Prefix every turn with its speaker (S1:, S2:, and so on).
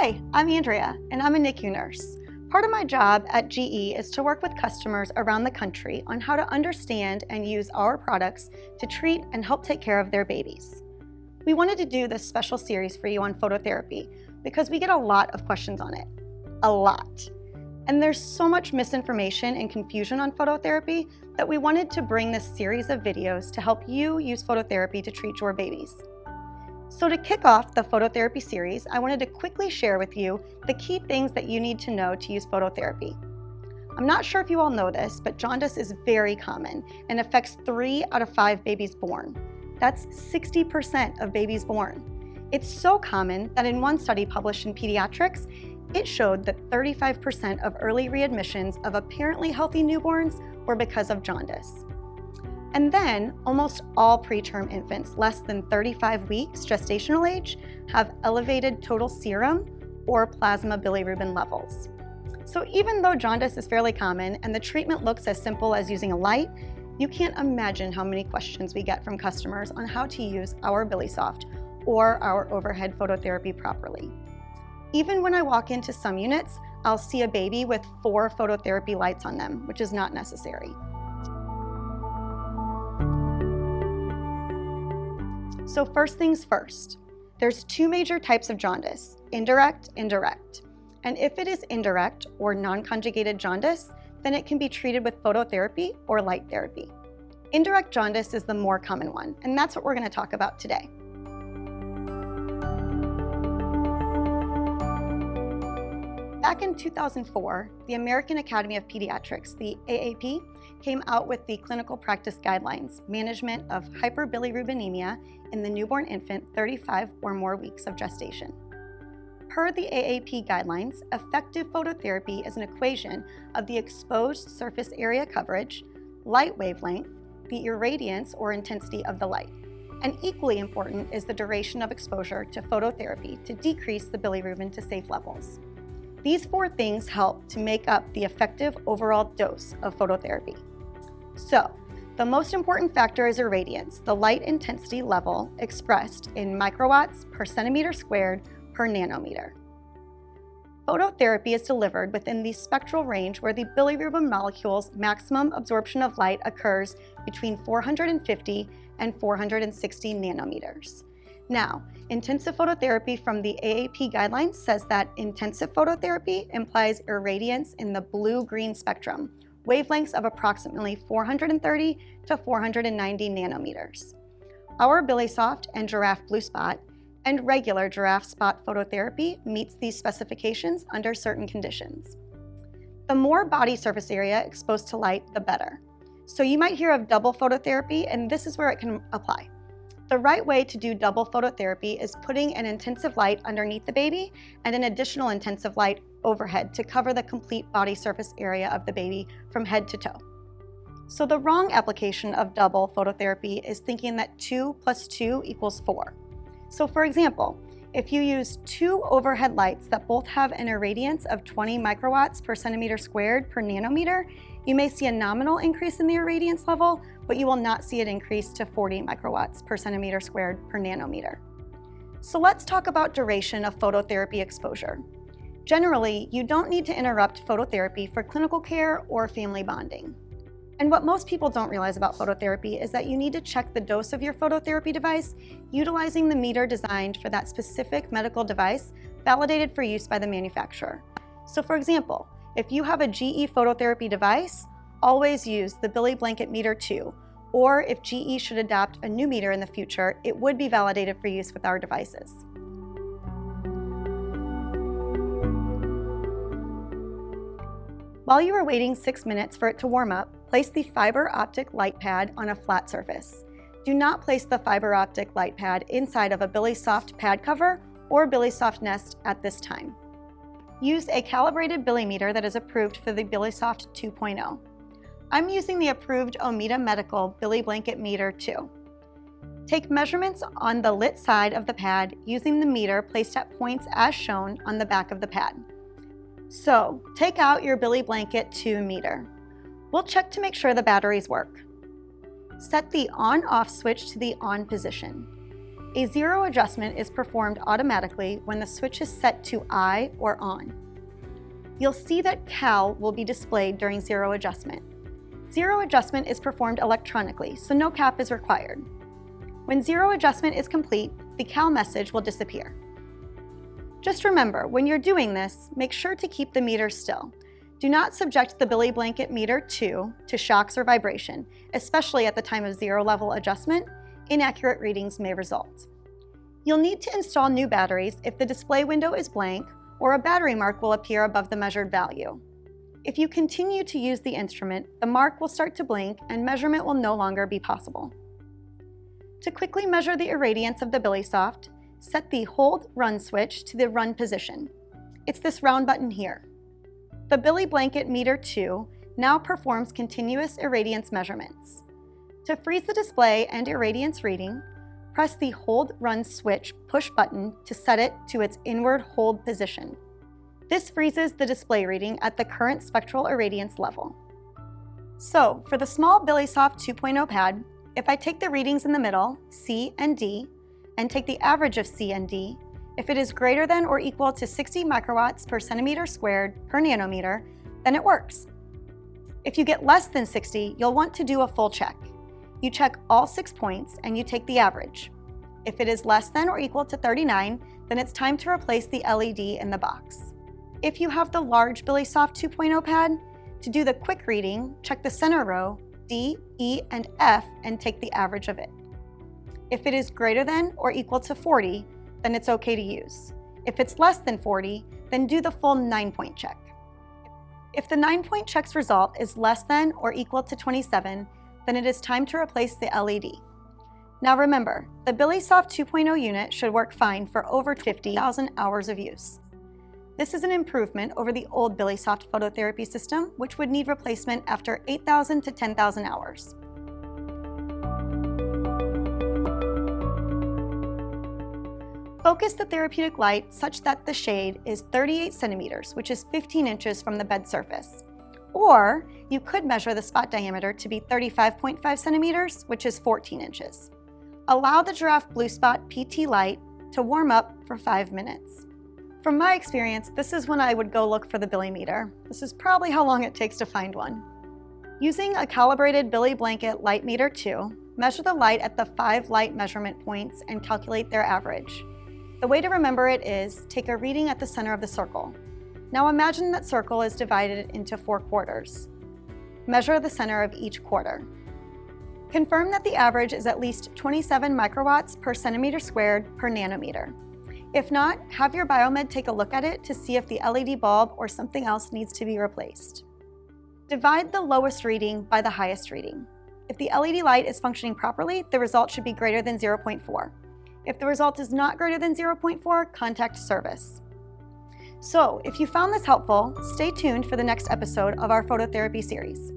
S1: Hi, I'm Andrea, and I'm a NICU nurse. Part of my job at GE is to work with customers around the country on how to understand and use our products to treat and help take care of their babies. We wanted to do this special series for you on phototherapy because we get a lot of questions on it. A lot. And there's so much misinformation and confusion on phototherapy that we wanted to bring this series of videos to help you use phototherapy to treat your babies. So to kick off the phototherapy series, I wanted to quickly share with you the key things that you need to know to use phototherapy. I'm not sure if you all know this, but jaundice is very common and affects three out of five babies born. That's 60% of babies born. It's so common that in one study published in Pediatrics, it showed that 35% of early readmissions of apparently healthy newborns were because of jaundice. And then almost all preterm infants less than 35 weeks gestational age have elevated total serum or plasma bilirubin levels. So even though jaundice is fairly common and the treatment looks as simple as using a light, you can't imagine how many questions we get from customers on how to use our BiliSoft or our overhead phototherapy properly. Even when I walk into some units, I'll see a baby with four phototherapy lights on them, which is not necessary. So first things first, there's two major types of jaundice, indirect, indirect. And if it is indirect or non-conjugated jaundice, then it can be treated with phototherapy or light therapy. Indirect jaundice is the more common one, and that's what we're gonna talk about today. Back in 2004, the American Academy of Pediatrics, the AAP, came out with the Clinical Practice Guidelines, Management of Hyperbilirubinemia in the Newborn Infant 35 or more weeks of gestation. Per the AAP guidelines, effective phototherapy is an equation of the exposed surface area coverage, light wavelength, the irradiance or intensity of the light. And equally important is the duration of exposure to phototherapy to decrease the bilirubin to safe levels. These four things help to make up the effective overall dose of phototherapy. So, the most important factor is irradiance, the light intensity level expressed in microwatts per centimeter squared per nanometer. Phototherapy is delivered within the spectral range where the bilirubin molecule's maximum absorption of light occurs between 450 and 460 nanometers. Now, intensive phototherapy from the AAP guidelines says that intensive phototherapy implies irradiance in the blue-green spectrum, wavelengths of approximately 430 to 490 nanometers. Our BiliSoft and Giraffe Blue Spot and regular Giraffe Spot phototherapy meets these specifications under certain conditions. The more body surface area exposed to light, the better. So you might hear of double phototherapy, and this is where it can apply. The right way to do double phototherapy is putting an intensive light underneath the baby and an additional intensive light overhead to cover the complete body surface area of the baby from head to toe. So the wrong application of double phototherapy is thinking that 2 plus 2 equals 4. So for example, if you use two overhead lights that both have an irradiance of 20 microwatts per centimeter squared per nanometer, you may see a nominal increase in the irradiance level, but you will not see it increase to 40 microwatts per centimeter squared per nanometer. So let's talk about duration of phototherapy exposure. Generally, you don't need to interrupt phototherapy for clinical care or family bonding. And what most people don't realize about phototherapy is that you need to check the dose of your phototherapy device utilizing the meter designed for that specific medical device validated for use by the manufacturer. So for example, if you have a GE phototherapy device, always use the BiliBlanket Meter 2, or if GE should adopt a new meter in the future, it would be validated for use with our devices. While you are waiting six minutes for it to warm up, place the fiber optic light pad on a flat surface. Do not place the fiber optic light pad inside of a BiliSoft pad cover or BiliSoft Nest at this time. Use a calibrated Bilimeter that is approved for the BiliSoft 2.0. I'm using the approved Ohmeda Medical BiliBlanket Meter 2. Take measurements on the lit side of the pad using the meter placed at points as shown on the back of the pad. So, take out your BiliBlanket 2 meter. We'll check to make sure the batteries work. Set the on-off switch to the on position. A zero adjustment is performed automatically when the switch is set to I or on. You'll see that CAL will be displayed during zero adjustment. Zero adjustment is performed electronically, so no cap is required. When zero adjustment is complete, the CAL message will disappear. Just remember, when you're doing this, make sure to keep the meter still. Do not subject the BiliBlanket meter 2 to shocks or vibration, especially at the time of zero level adjustment, inaccurate readings may result. You'll need to install new batteries if the display window is blank or a battery mark will appear above the measured value. If you continue to use the instrument, the mark will start to blink and measurement will no longer be possible. To quickly measure the irradiance of the BiliSoft, set the Hold Run switch to the Run position. It's this round button here. The BiliBlanket Meter 2 now performs continuous irradiance measurements. To freeze the display and irradiance reading, press the Hold Run switch push button to set it to its inward hold position. This freezes the display reading at the current spectral irradiance level. So, for the small BiliSoft 2.0 pad, if I take the readings in the middle, C and D, and take the average of C and D, if it is greater than or equal to 60 microwatts per centimeter squared per nanometer, then it works. If you get less than 60, you'll want to do a full check. You check all six points and you take the average. If it is less than or equal to 39, then it's time to replace the LED in the box. If you have the large BiliSoft 2.0 pad, to do the quick reading, check the center row, D, E, and F, and take the average of it. If it is greater than or equal to 40, then it's okay to use. If it's less than 40, then do the full 9-point check. If the 9-point check's result is less than or equal to 27, then it is time to replace the LED. Now remember, the BiliSoft 2.0 unit should work fine for over 50,000 hours of use. This is an improvement over the old BiliSoft phototherapy system, which would need replacement after 8,000 to 10,000 hours. Focus the therapeutic light such that the shade is 38 centimeters, which is 15 inches from the bed surface. Or you could measure the spot diameter to be 35.5 centimeters, which is 14 inches. Allow the Giraffe Blue Spot PT light to warm up for five minutes. From my experience, this is when I would go look for the Billy meter. This is probably how long it takes to find one. Using a calibrated BiliBlanket Light Meter 2, measure the light at the five light measurement points and calculate their average. The way to remember it is, take a reading at the center of the circle. Now imagine that circle is divided into four quarters. Measure the center of each quarter. Confirm that the average is at least 27 microwatts per centimeter squared per nanometer. If not, have your biomed take a look at it to see if the LED bulb or something else needs to be replaced. Divide the lowest reading by the highest reading. If the LED light is functioning properly, the result should be greater than 0.4. If the result is not greater than 0.4, contact service. So, if you found this helpful, stay tuned for the next episode of our phototherapy series.